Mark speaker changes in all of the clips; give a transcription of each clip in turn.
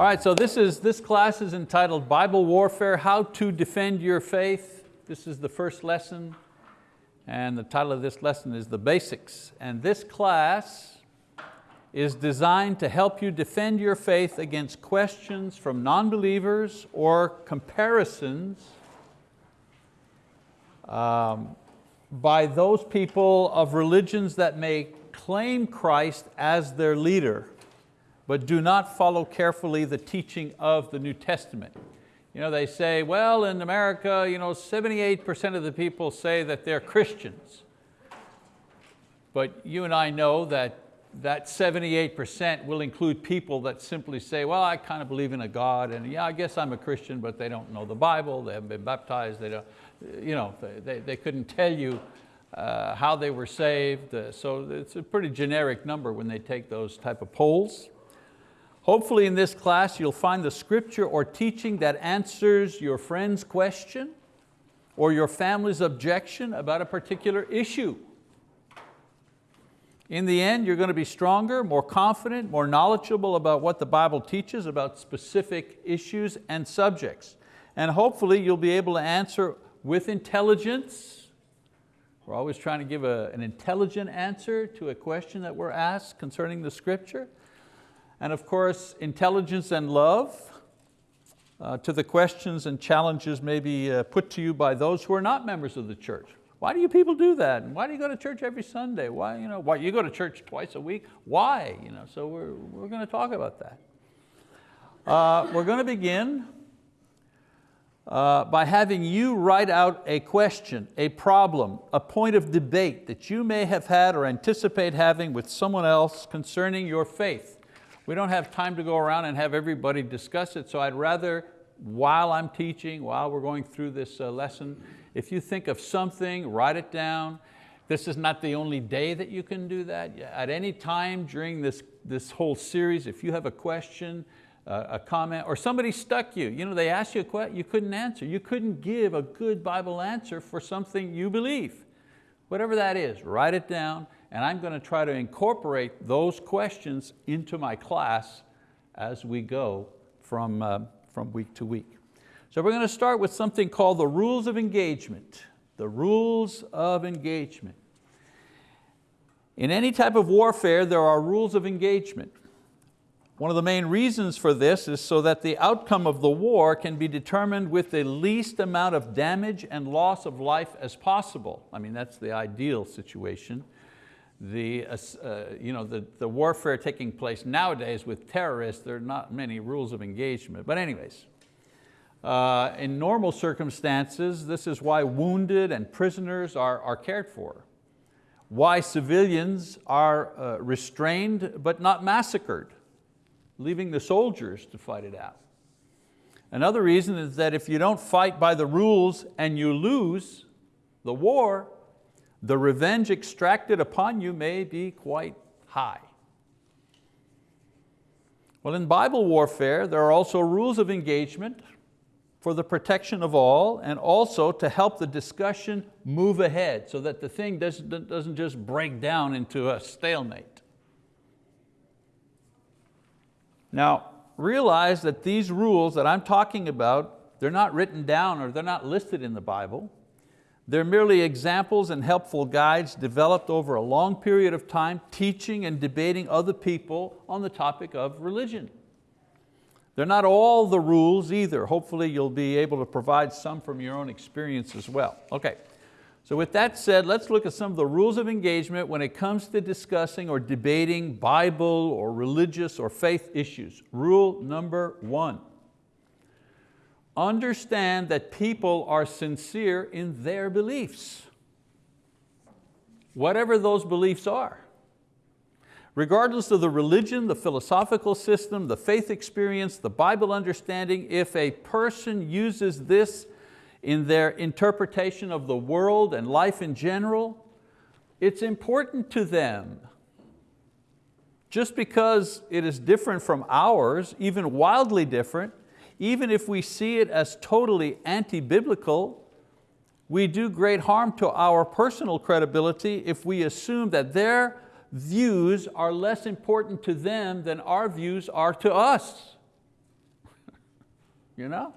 Speaker 1: All right, so this, is, this class is entitled Bible Warfare, How to Defend Your Faith. This is the first lesson, and the title of this lesson is The Basics. And this class is designed to help you defend your faith against questions from non-believers or comparisons um, by those people of religions that may claim Christ as their leader, but do not follow carefully the teaching of the New Testament. You know, they say, well, in America, you know, 78% of the people say that they're Christians. But you and I know that that 78% will include people that simply say, well, I kind of believe in a God, and yeah, I guess I'm a Christian, but they don't know the Bible, they haven't been baptized, they, don't, you know, they, they couldn't tell you uh, how they were saved. Uh, so it's a pretty generic number when they take those type of polls. Hopefully in this class you'll find the scripture or teaching that answers your friend's question or your family's objection about a particular issue. In the end, you're going to be stronger, more confident, more knowledgeable about what the Bible teaches about specific issues and subjects. And hopefully you'll be able to answer with intelligence. We're always trying to give a, an intelligent answer to a question that we're asked concerning the scripture. And of course, intelligence and love uh, to the questions and challenges maybe uh, put to you by those who are not members of the church. Why do you people do that? And why do you go to church every Sunday? Why, you know, why you go to church twice a week? Why? You know, so we're, we're going to talk about that. Uh, we're going to begin uh, by having you write out a question, a problem, a point of debate that you may have had or anticipate having with someone else concerning your faith. We don't have time to go around and have everybody discuss it, so I'd rather, while I'm teaching, while we're going through this uh, lesson, if you think of something, write it down. This is not the only day that you can do that. At any time during this, this whole series, if you have a question, uh, a comment, or somebody stuck you, you know, they asked you a question you couldn't answer. You couldn't give a good Bible answer for something you believe. Whatever that is, write it down, and I'm going to try to incorporate those questions into my class as we go from, uh, from week to week. So we're going to start with something called the rules of engagement. The rules of engagement. In any type of warfare, there are rules of engagement. One of the main reasons for this is so that the outcome of the war can be determined with the least amount of damage and loss of life as possible. I mean, that's the ideal situation. The, uh, you know, the, the warfare taking place nowadays with terrorists, there are not many rules of engagement. But anyways, uh, in normal circumstances, this is why wounded and prisoners are, are cared for. Why civilians are uh, restrained but not massacred, leaving the soldiers to fight it out. Another reason is that if you don't fight by the rules and you lose the war, the revenge extracted upon you may be quite high. Well, in Bible warfare, there are also rules of engagement for the protection of all and also to help the discussion move ahead so that the thing doesn't, doesn't just break down into a stalemate. Now, realize that these rules that I'm talking about, they're not written down or they're not listed in the Bible. They're merely examples and helpful guides developed over a long period of time teaching and debating other people on the topic of religion. They're not all the rules either. Hopefully you'll be able to provide some from your own experience as well. Okay, so with that said, let's look at some of the rules of engagement when it comes to discussing or debating Bible or religious or faith issues. Rule number one, understand that people are sincere in their beliefs, whatever those beliefs are. Regardless of the religion, the philosophical system, the faith experience, the Bible understanding, if a person uses this in their interpretation of the world and life in general, it's important to them. Just because it is different from ours, even wildly different, even if we see it as totally anti-biblical, we do great harm to our personal credibility if we assume that their views are less important to them than our views are to us. you know?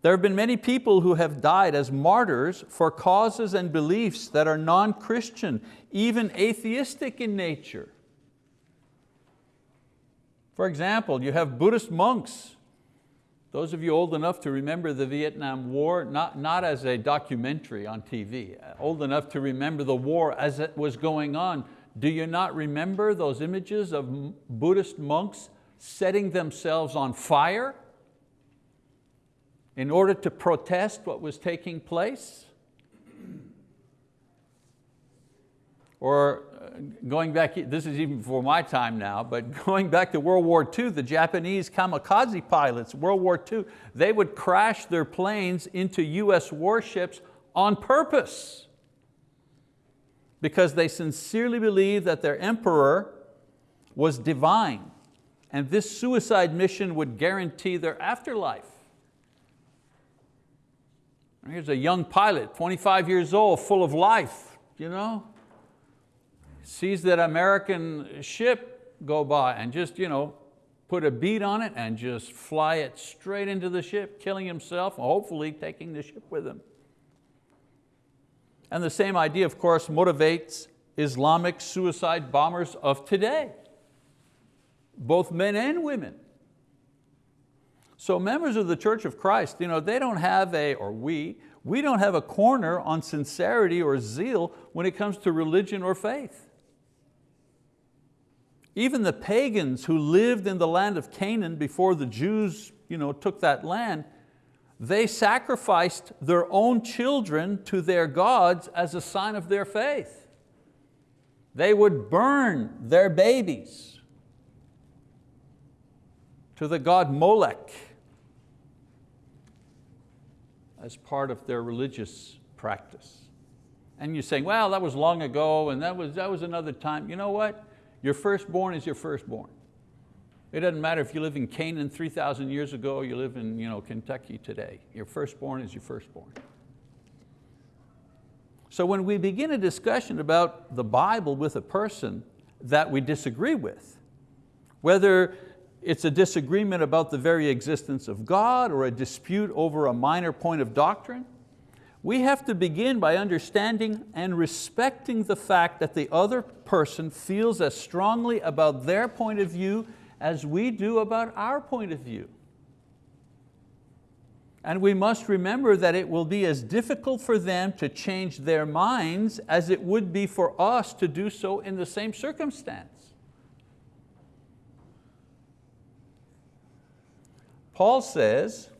Speaker 1: There have been many people who have died as martyrs for causes and beliefs that are non-Christian, even atheistic in nature. For example, you have Buddhist monks those of you old enough to remember the Vietnam War, not, not as a documentary on TV, old enough to remember the war as it was going on, do you not remember those images of Buddhist monks setting themselves on fire in order to protest what was taking place? Or uh, going back, this is even before my time now, but going back to World War II, the Japanese kamikaze pilots, World War II, they would crash their planes into US warships on purpose because they sincerely believed that their emperor was divine and this suicide mission would guarantee their afterlife. Here's a young pilot, 25 years old, full of life, you know, sees that American ship go by and just you know, put a bead on it and just fly it straight into the ship, killing himself, hopefully taking the ship with him. And the same idea, of course, motivates Islamic suicide bombers of today, both men and women. So members of the Church of Christ, you know, they don't have a, or we, we don't have a corner on sincerity or zeal when it comes to religion or faith. Even the pagans who lived in the land of Canaan before the Jews you know, took that land, they sacrificed their own children to their gods as a sign of their faith. They would burn their babies to the god Molech as part of their religious practice. And you're saying, well, that was long ago and that was, that was another time. You know what? Your firstborn is your firstborn. It doesn't matter if you live in Canaan 3,000 years ago or you live in you know, Kentucky today. Your firstborn is your firstborn. So when we begin a discussion about the Bible with a person that we disagree with, whether it's a disagreement about the very existence of God or a dispute over a minor point of doctrine, we have to begin by understanding and respecting the fact that the other person feels as strongly about their point of view as we do about our point of view. And we must remember that it will be as difficult for them to change their minds as it would be for us to do so in the same circumstance. Paul says,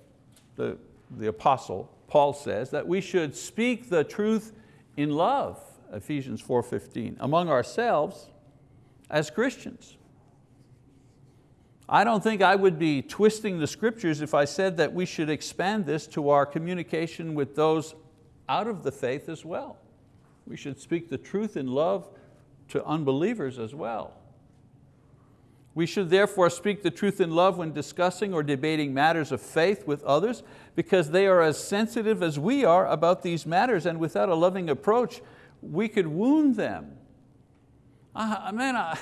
Speaker 1: the, the apostle, Paul says that we should speak the truth in love, Ephesians 4.15, among ourselves as Christians. I don't think I would be twisting the scriptures if I said that we should expand this to our communication with those out of the faith as well. We should speak the truth in love to unbelievers as well. We should therefore speak the truth in love when discussing or debating matters of faith with others because they are as sensitive as we are about these matters and without a loving approach, we could wound them. I, man, I,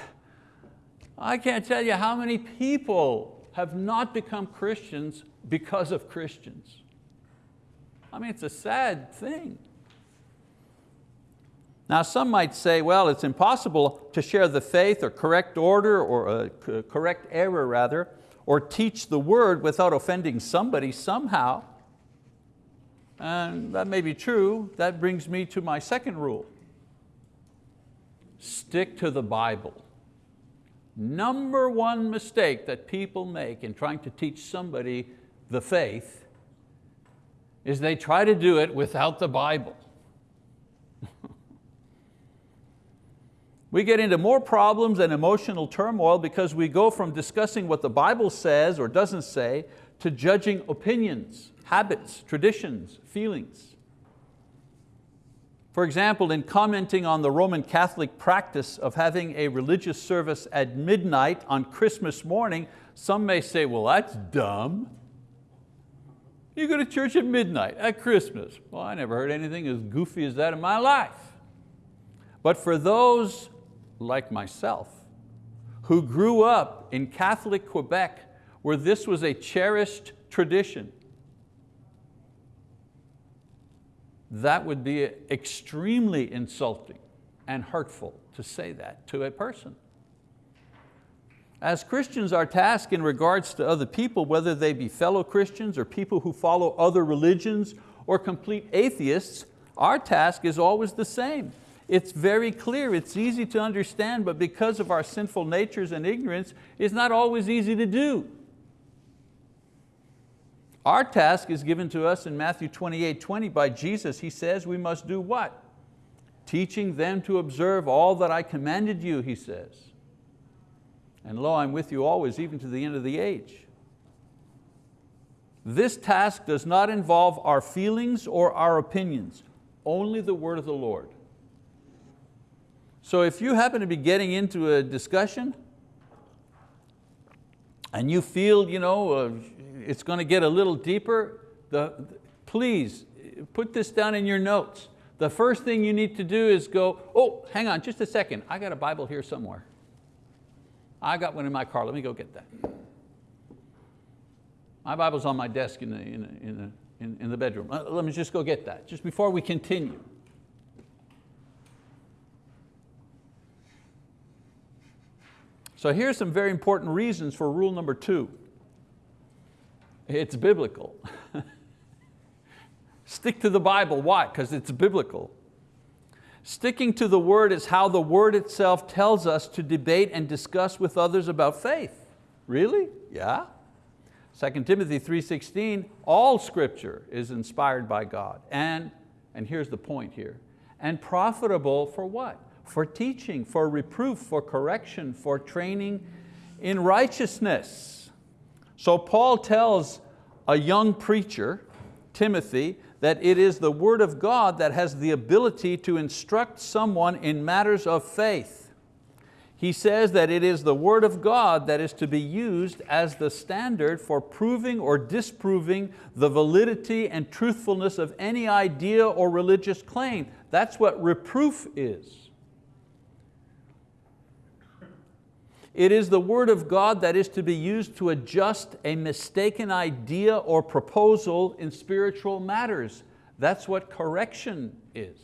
Speaker 1: I can't tell you how many people have not become Christians because of Christians. I mean, it's a sad thing. Now some might say, well, it's impossible to share the faith or correct order or uh, correct error rather, or teach the word without offending somebody somehow. And that may be true. That brings me to my second rule. Stick to the Bible. Number one mistake that people make in trying to teach somebody the faith is they try to do it without the Bible. We get into more problems and emotional turmoil because we go from discussing what the Bible says or doesn't say to judging opinions, habits, traditions, feelings. For example, in commenting on the Roman Catholic practice of having a religious service at midnight on Christmas morning, some may say, well, that's dumb. You go to church at midnight, at Christmas. Well, I never heard anything as goofy as that in my life. But for those like myself, who grew up in Catholic Quebec where this was a cherished tradition, that would be extremely insulting and hurtful to say that to a person. As Christians, our task in regards to other people, whether they be fellow Christians or people who follow other religions or complete atheists, our task is always the same. It's very clear, it's easy to understand, but because of our sinful natures and ignorance, it's not always easy to do. Our task is given to us in Matthew 28, 20 by Jesus. He says we must do what? Teaching them to observe all that I commanded you, he says. And lo, I'm with you always, even to the end of the age. This task does not involve our feelings or our opinions, only the word of the Lord. So if you happen to be getting into a discussion and you feel you know, uh, it's going to get a little deeper, the, please put this down in your notes. The first thing you need to do is go, oh, hang on just a second, I got a Bible here somewhere. I got one in my car, let me go get that. My Bible's on my desk in the, in the, in the, in, the bedroom. Uh, let me just go get that, just before we continue. So here's some very important reasons for rule number two. It's biblical. Stick to the Bible, why? Because it's biblical. Sticking to the word is how the word itself tells us to debate and discuss with others about faith. Really? Yeah. 2 Timothy 3.16, all scripture is inspired by God. And, and here's the point here, and profitable for what? For teaching, for reproof, for correction, for training in righteousness. So Paul tells a young preacher, Timothy, that it is the word of God that has the ability to instruct someone in matters of faith. He says that it is the word of God that is to be used as the standard for proving or disproving the validity and truthfulness of any idea or religious claim. That's what reproof is. It is the word of God that is to be used to adjust a mistaken idea or proposal in spiritual matters. That's what correction is.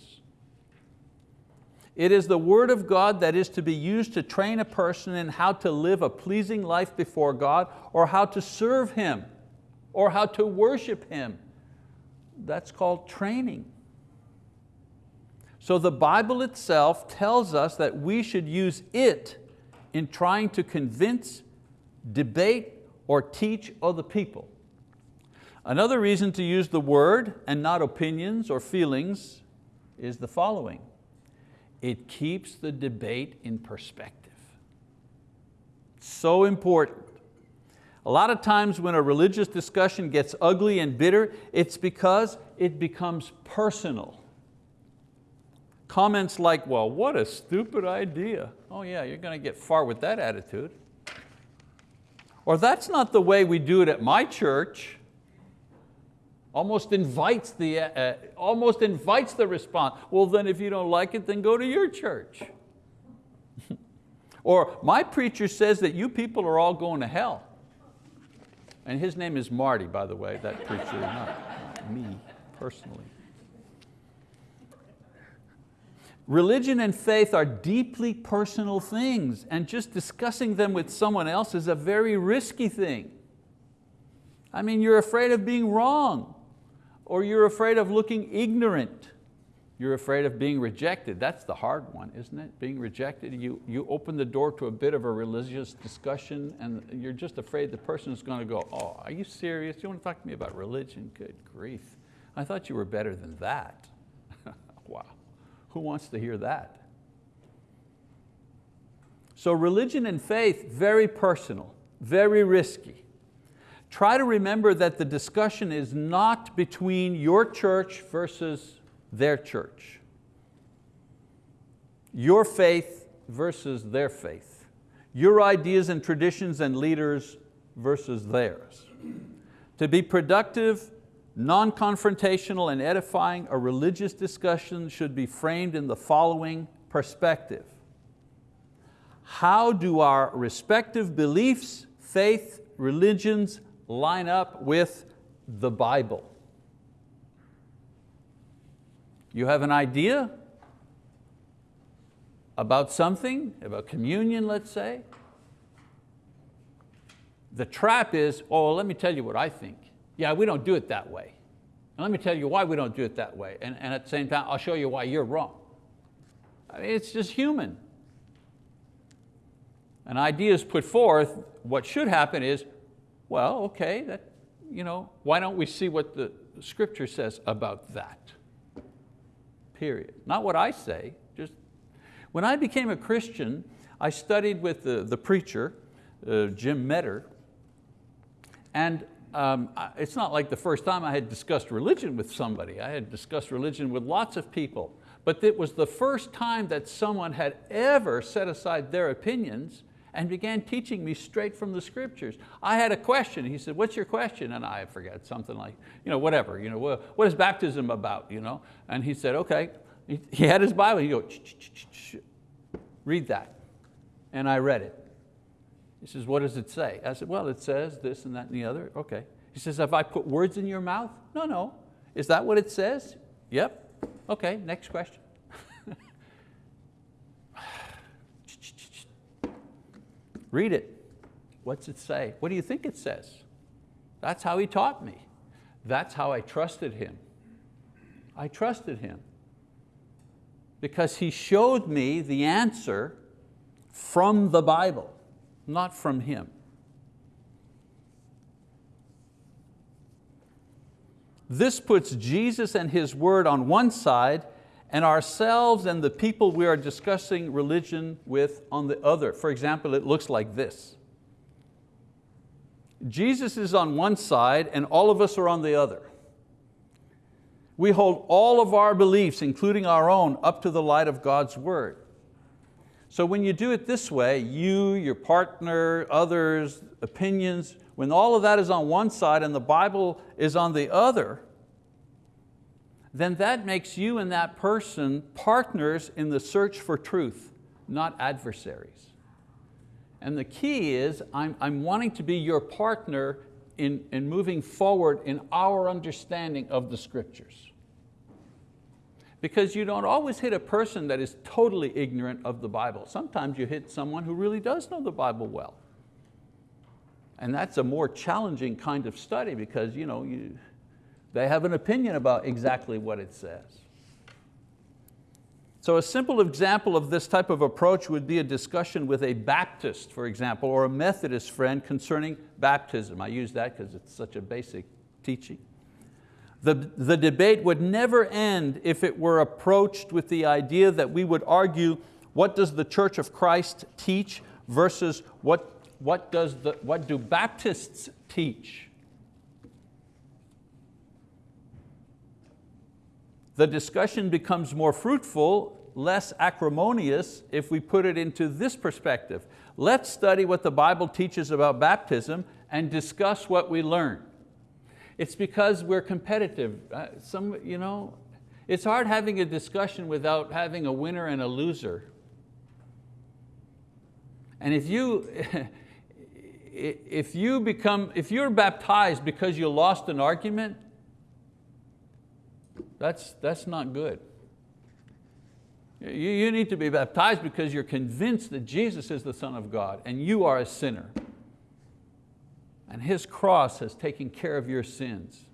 Speaker 1: It is the word of God that is to be used to train a person in how to live a pleasing life before God or how to serve Him or how to worship Him. That's called training. So the Bible itself tells us that we should use it in trying to convince, debate, or teach other people. Another reason to use the word and not opinions or feelings is the following. It keeps the debate in perspective. So important. A lot of times when a religious discussion gets ugly and bitter, it's because it becomes personal. Comments like, well, what a stupid idea. Oh yeah, you're going to get far with that attitude. Or that's not the way we do it at my church. Almost invites the, uh, uh, almost invites the response. Well then if you don't like it, then go to your church. or my preacher says that you people are all going to hell. And his name is Marty, by the way, that preacher, not me personally. Religion and faith are deeply personal things and just discussing them with someone else is a very risky thing. I mean, you're afraid of being wrong or you're afraid of looking ignorant. You're afraid of being rejected. That's the hard one, isn't it? Being rejected, you, you open the door to a bit of a religious discussion and you're just afraid the person is going to go, oh, are you serious? You want to talk to me about religion? Good grief. I thought you were better than that. wow. Who wants to hear that? So religion and faith, very personal, very risky. Try to remember that the discussion is not between your church versus their church. Your faith versus their faith. Your ideas and traditions and leaders versus theirs. To be productive non-confrontational and edifying, a religious discussion should be framed in the following perspective. How do our respective beliefs, faith, religions line up with the Bible. You have an idea about something, about communion, let's say. The trap is, oh, let me tell you what I think. Yeah, we don't do it that way. And let me tell you why we don't do it that way. And, and at the same time, I'll show you why you're wrong. I mean, it's just human. An idea is put forth, what should happen is, well, okay, that, you know, why don't we see what the scripture says about that? Period. Not what I say, just, when I became a Christian, I studied with the, the preacher, uh, Jim Metter, and um, it's not like the first time I had discussed religion with somebody. I had discussed religion with lots of people, but it was the first time that someone had ever set aside their opinions and began teaching me straight from the scriptures. I had a question, he said, what's your question? And I forget, something like, you know, whatever, you know, what is baptism about? You know? And he said, okay, he had his Bible, he go, read that. And I read it. He says, what does it say? I said, well, it says this and that and the other. Okay. He says, have I put words in your mouth? No, no. Is that what it says? Yep. Okay, next question. Read it. What's it say? What do you think it says? That's how he taught me. That's how I trusted him. I trusted him because he showed me the answer from the Bible, not from him. This puts Jesus and His word on one side and ourselves and the people we are discussing religion with on the other. For example, it looks like this. Jesus is on one side and all of us are on the other. We hold all of our beliefs, including our own, up to the light of God's word. So when you do it this way, you, your partner, others, opinions, when all of that is on one side and the Bible is on the other, then that makes you and that person partners in the search for truth, not adversaries. And the key is, I'm, I'm wanting to be your partner in, in moving forward in our understanding of the scriptures. Because you don't always hit a person that is totally ignorant of the Bible. Sometimes you hit someone who really does know the Bible well. And that's a more challenging kind of study because you know, you, they have an opinion about exactly what it says. So a simple example of this type of approach would be a discussion with a Baptist, for example, or a Methodist friend concerning baptism. I use that because it's such a basic teaching. The, the debate would never end if it were approached with the idea that we would argue what does the Church of Christ teach versus what, what, does the, what do Baptists teach? The discussion becomes more fruitful, less acrimonious if we put it into this perspective. Let's study what the Bible teaches about baptism and discuss what we learn. It's because we're competitive. Uh, some, you know, it's hard having a discussion without having a winner and a loser. And if you, if you become, if you're baptized because you lost an argument, that's, that's not good. You, you need to be baptized because you're convinced that Jesus is the Son of God and you are a sinner. And His cross has taken care of your sins.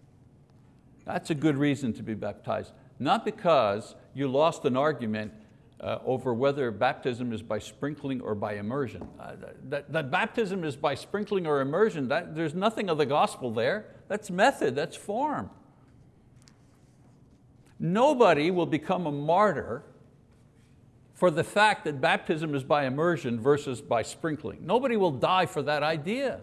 Speaker 1: That's a good reason to be baptized. Not because you lost an argument uh, over whether baptism is by sprinkling or by immersion. Uh, that, that baptism is by sprinkling or immersion, that, there's nothing of the gospel there. That's method, that's form. Nobody will become a martyr for the fact that baptism is by immersion versus by sprinkling. Nobody will die for that idea.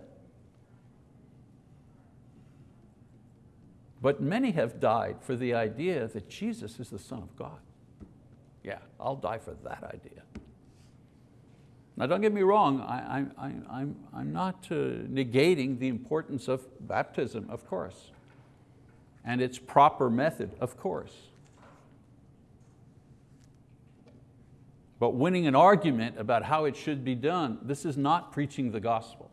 Speaker 1: But many have died for the idea that Jesus is the Son of God. Yeah, I'll die for that idea. Now don't get me wrong, I, am I'm, I'm, not uh, negating the importance of baptism, of course and its proper method, of course. But winning an argument about how it should be done, this is not preaching the gospel.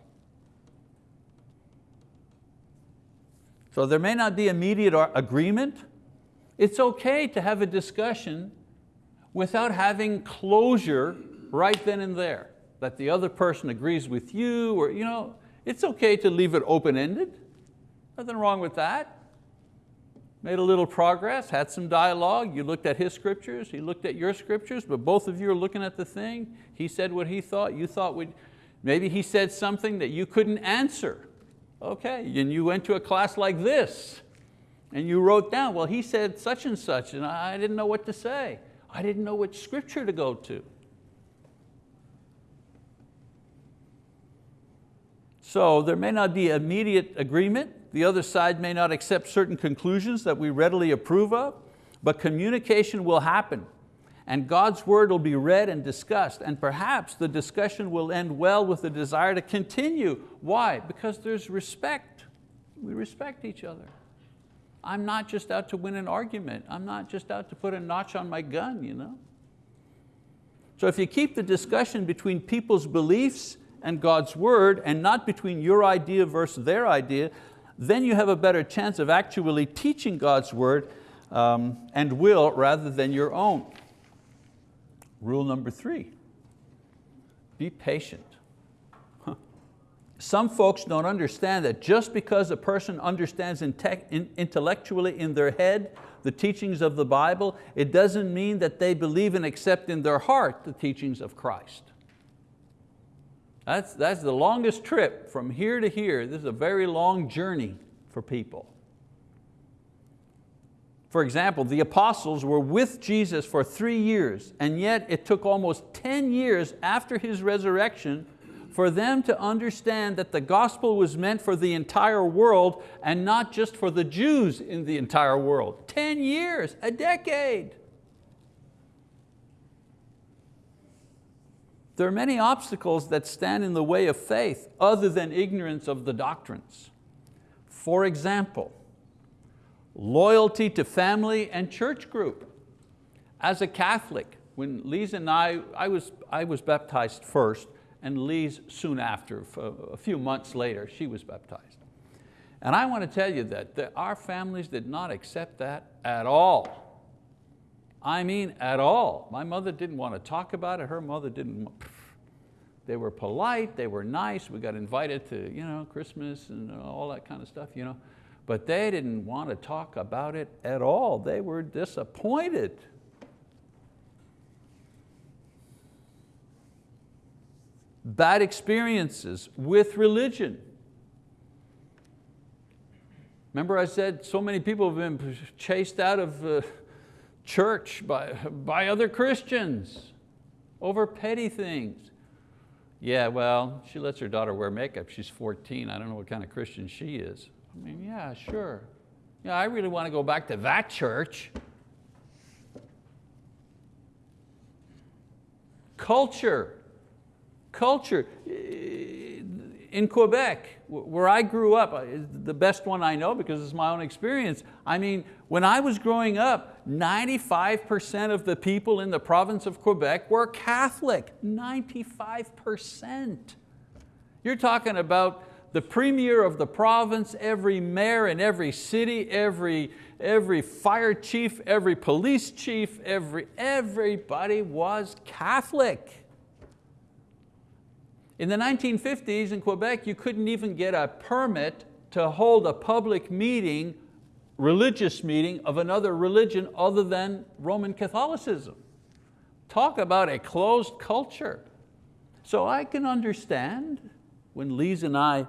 Speaker 1: So there may not be immediate agreement. It's okay to have a discussion without having closure right then and there, that the other person agrees with you, or you know, it's okay to leave it open-ended. Nothing wrong with that. Made a little progress, had some dialogue, you looked at his scriptures, he looked at your scriptures, but both of you are looking at the thing. He said what he thought, you thought, maybe he said something that you couldn't answer. Okay, and you went to a class like this, and you wrote down, well, he said such and such, and I didn't know what to say. I didn't know which scripture to go to. So there may not be immediate agreement. The other side may not accept certain conclusions that we readily approve of, but communication will happen and God's word will be read and discussed and perhaps the discussion will end well with the desire to continue. Why? Because there's respect. We respect each other. I'm not just out to win an argument. I'm not just out to put a notch on my gun. You know? So if you keep the discussion between people's beliefs and God's word and not between your idea versus their idea, then you have a better chance of actually teaching God's word um, and will rather than your own. Rule number three, be patient. Some folks don't understand that just because a person understands intellectually in their head the teachings of the Bible, it doesn't mean that they believe and accept in their heart the teachings of Christ. That's, that's the longest trip from here to here. This is a very long journey for people. For example, the apostles were with Jesus for three years, and yet it took almost 10 years after His resurrection for them to understand that the gospel was meant for the entire world and not just for the Jews in the entire world. 10 years, a decade. There are many obstacles that stand in the way of faith other than ignorance of the doctrines. For example, loyalty to family and church group. As a Catholic, when Lise and I, I was, I was baptized first, and Lise soon after, a few months later, she was baptized. And I want to tell you that, that our families did not accept that at all. I mean at all. My mother didn't want to talk about it, her mother didn't. They were polite, they were nice, we got invited to you know, Christmas and all that kind of stuff. You know. But they didn't want to talk about it at all. They were disappointed. bad experiences with religion. Remember I said so many people have been chased out of uh, church by, by other Christians over petty things. Yeah, well, she lets her daughter wear makeup. She's 14. I don't know what kind of Christian she is. I mean, yeah, sure. Yeah, I really want to go back to that church. Culture culture. In Quebec, where I grew up, uh, the best one I know because it's my own experience. I mean, when I was growing up, 95% of the people in the province of Quebec were Catholic, 95%. You're talking about the premier of the province, every mayor in every city, every, every fire chief, every police chief, every, everybody was Catholic. In the 1950s in Quebec, you couldn't even get a permit to hold a public meeting, religious meeting of another religion other than Roman Catholicism. Talk about a closed culture. So I can understand when Lise and I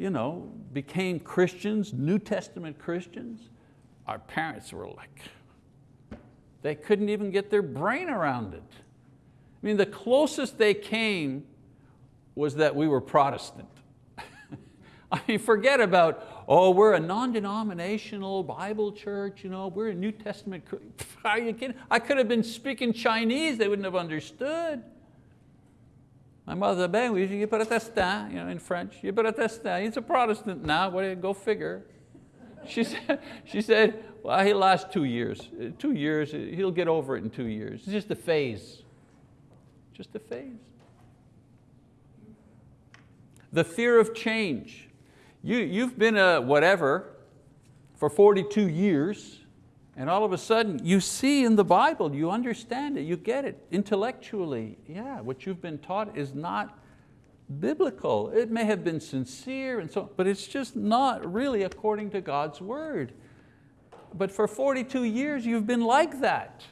Speaker 1: you know, became Christians, New Testament Christians, our parents were like, they couldn't even get their brain around it. I mean, the closest they came was that we were Protestant. I mean, forget about, oh, we're a non-denominational Bible church, you know, we're a New Testament, are you kidding? I could have been speaking Chinese, they wouldn't have understood. My mother, ben oui, je protestant, you know, in French, je protestant, he's a Protestant now, what, do you, go figure. She said, she said, well, he'll last two years. Uh, two years, uh, he'll get over it in two years. It's just a phase, just a phase. The fear of change. You, you've been a whatever for 42 years, and all of a sudden you see in the Bible, you understand it, you get it intellectually. Yeah, what you've been taught is not biblical. It may have been sincere, and so, but it's just not really according to God's word. But for 42 years you've been like that.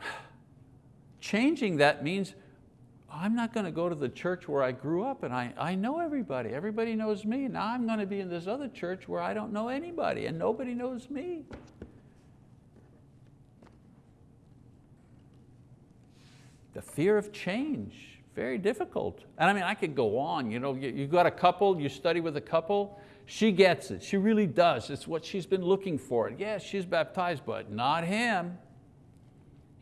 Speaker 1: Changing that means I'm not going to go to the church where I grew up and I, I know everybody. Everybody knows me. Now I'm going to be in this other church where I don't know anybody and nobody knows me. The fear of change, very difficult. And I mean, I could go on. You, know, you, you got a couple, you study with a couple, she gets it, she really does. It's what she's been looking for. Yes, she's baptized, but not him.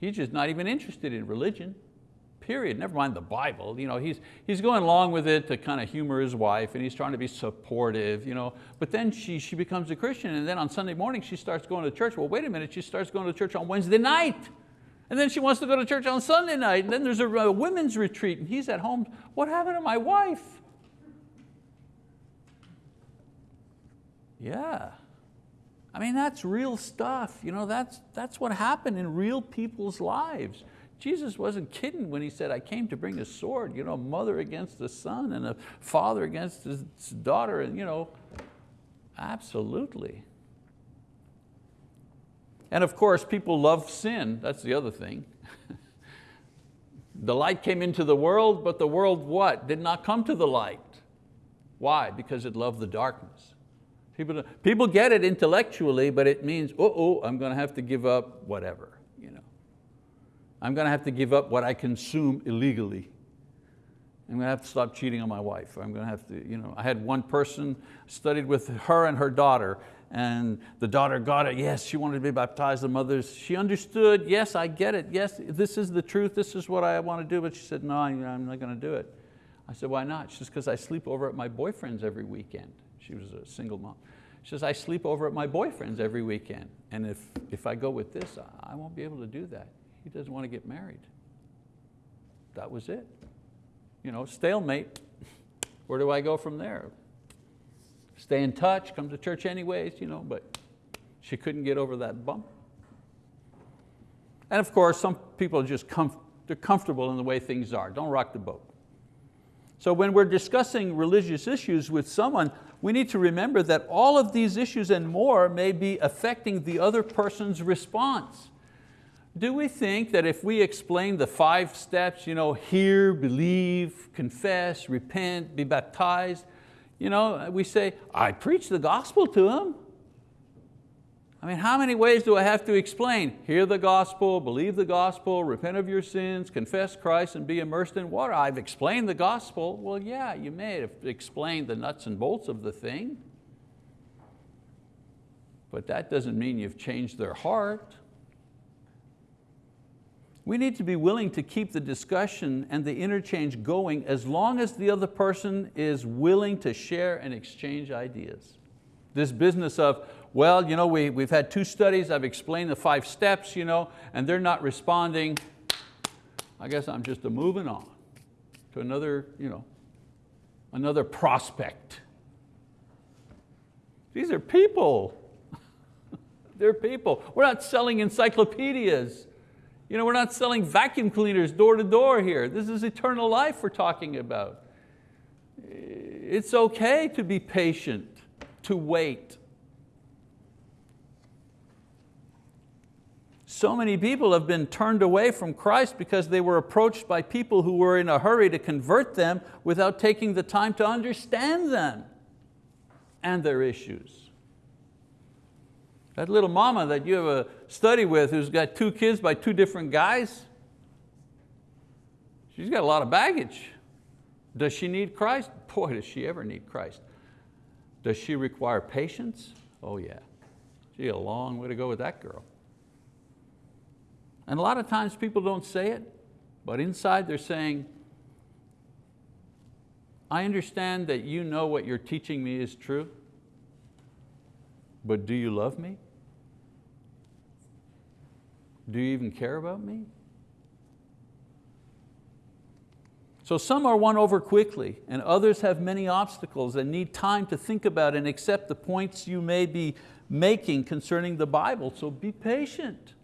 Speaker 1: He's just not even interested in religion period, never mind the Bible. You know, he's, he's going along with it to kind of humor his wife and he's trying to be supportive. You know, but then she, she becomes a Christian and then on Sunday morning she starts going to church. Well, wait a minute, she starts going to church on Wednesday night. And then she wants to go to church on Sunday night. And then there's a, a women's retreat and he's at home. What happened to my wife? Yeah. I mean, that's real stuff. You know, that's, that's what happened in real people's lives. Jesus wasn't kidding when he said, I came to bring a sword, you know, mother against the son and a father against his daughter, and you know, absolutely. And of course, people love sin, that's the other thing. the light came into the world, but the world what? Did not come to the light. Why? Because it loved the darkness. People, people get it intellectually, but it means, oh, oh, I'm going to have to give up whatever. I'm going to have to give up what I consume illegally. I'm going to have to stop cheating on my wife. I'm going to have to, you know, I had one person, studied with her and her daughter, and the daughter got it, yes, she wanted to be baptized, the mother, she understood, yes, I get it, yes, this is the truth, this is what I want to do, but she said, no, I'm not going to do it. I said, why not? She says, because I sleep over at my boyfriend's every weekend. She was a single mom. She says, I sleep over at my boyfriend's every weekend, and if, if I go with this, I won't be able to do that. He doesn't want to get married. That was it. You know, stalemate. Where do I go from there? Stay in touch, come to church anyways, you know, but she couldn't get over that bump. And of course, some people just comf they're comfortable in the way things are. Don't rock the boat. So when we're discussing religious issues with someone, we need to remember that all of these issues and more may be affecting the other person's response. Do we think that if we explain the five steps, you know, hear, believe, confess, repent, be baptized, you know, we say, I preach the gospel to them. I mean, how many ways do I have to explain? Hear the gospel, believe the gospel, repent of your sins, confess Christ and be immersed in water. I've explained the gospel. Well, yeah, you may have explained the nuts and bolts of the thing, but that doesn't mean you've changed their heart. We need to be willing to keep the discussion and the interchange going as long as the other person is willing to share and exchange ideas. This business of, well, you know, we, we've had two studies, I've explained the five steps, you know, and they're not responding, I guess I'm just a moving on to another, you know, another prospect. These are people. They're people. We're not selling encyclopedias. You know, we're not selling vacuum cleaners door to door here. This is eternal life we're talking about. It's okay to be patient, to wait. So many people have been turned away from Christ because they were approached by people who were in a hurry to convert them without taking the time to understand them and their issues. That little mama that you have a study with who's got two kids by two different guys, she's got a lot of baggage. Does she need Christ? Boy, does she ever need Christ. Does she require patience? Oh yeah. She a long way to go with that girl. And a lot of times people don't say it, but inside they're saying, I understand that you know what you're teaching me is true, but do you love me? Do you even care about me? So some are won over quickly and others have many obstacles and need time to think about and accept the points you may be making concerning the Bible, so be patient.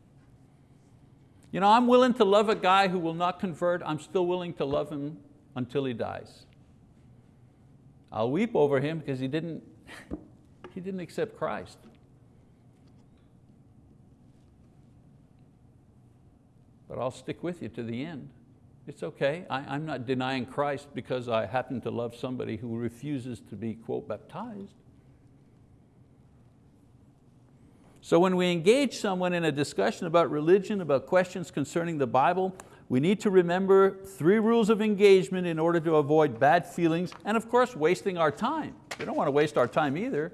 Speaker 1: You know, I'm willing to love a guy who will not convert, I'm still willing to love him until he dies. I'll weep over him because he didn't, he didn't accept Christ. But I'll stick with you to the end. It's okay, I, am not denying Christ because I happen to love somebody who refuses to be, quote, baptized. So when we engage someone in a discussion about religion, about questions concerning the Bible, we need to remember three rules of engagement in order to avoid bad feelings and of course wasting our time. We don't want to waste our time either.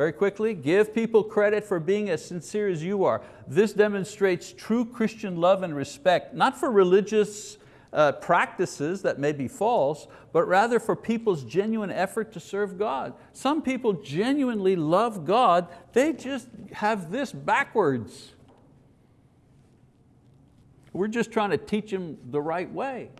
Speaker 1: Very quickly, give people credit for being as sincere as you are. This demonstrates true Christian love and respect, not for religious uh, practices that may be false, but rather for people's genuine effort to serve God. Some people genuinely love God, they just have this backwards. We're just trying to teach them the right way.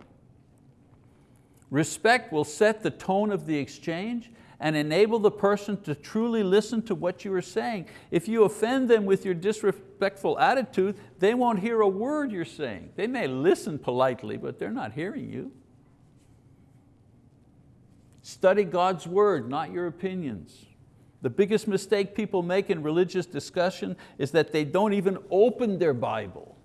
Speaker 1: Respect will set the tone of the exchange and enable the person to truly listen to what you are saying. If you offend them with your disrespectful attitude, they won't hear a word you're saying. They may listen politely, but they're not hearing you. Study God's word, not your opinions. The biggest mistake people make in religious discussion is that they don't even open their Bible.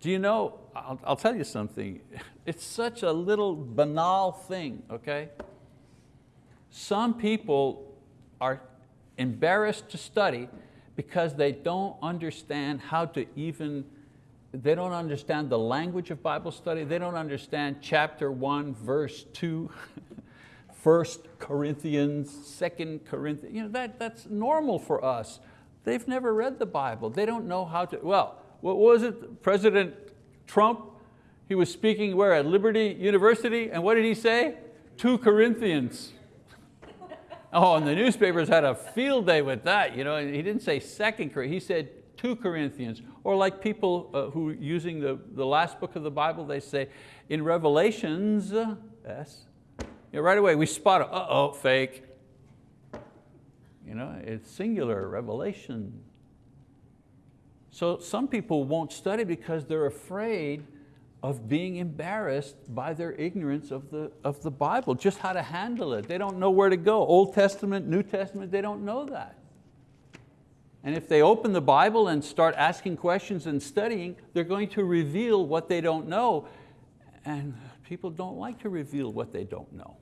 Speaker 1: Do you know, I'll, I'll tell you something, it's such a little banal thing, okay? Some people are embarrassed to study because they don't understand how to even, they don't understand the language of Bible study, they don't understand chapter one, verse two, First Corinthians, Second Corinthians, you know, that, that's normal for us. They've never read the Bible. They don't know how to, well, what was it? President Trump, he was speaking where at Liberty University, and what did he say? Two Corinthians. Oh, and the newspapers had a field day with that. You know, he didn't say second Corinthians, he said two Corinthians. Or like people uh, who using the, the last book of the Bible, they say, in Revelations, uh, yes, right away we spot, uh-oh, fake. You know, it's singular, revelation. So some people won't study because they're afraid of being embarrassed by their ignorance of the, of the Bible, just how to handle it. They don't know where to go. Old Testament, New Testament, they don't know that. And if they open the Bible and start asking questions and studying, they're going to reveal what they don't know. And people don't like to reveal what they don't know.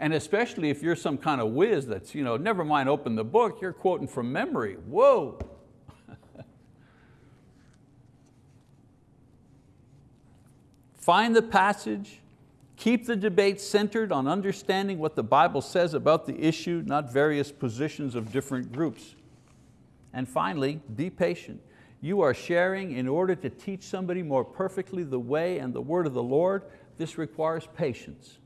Speaker 1: And especially if you're some kind of whiz that's, you know, never mind open the book, you're quoting from memory. Whoa, Find the passage, keep the debate centered on understanding what the Bible says about the issue, not various positions of different groups. And finally, be patient. You are sharing in order to teach somebody more perfectly the way and the word of the Lord. This requires patience.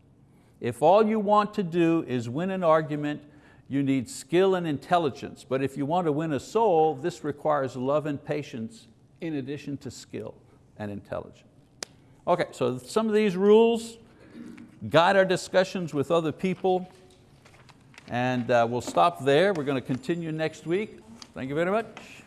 Speaker 1: If all you want to do is win an argument, you need skill and intelligence. But if you want to win a soul, this requires love and patience in addition to skill and intelligence. Okay, so some of these rules guide our discussions with other people and uh, we'll stop there. We're going to continue next week. Thank you very much.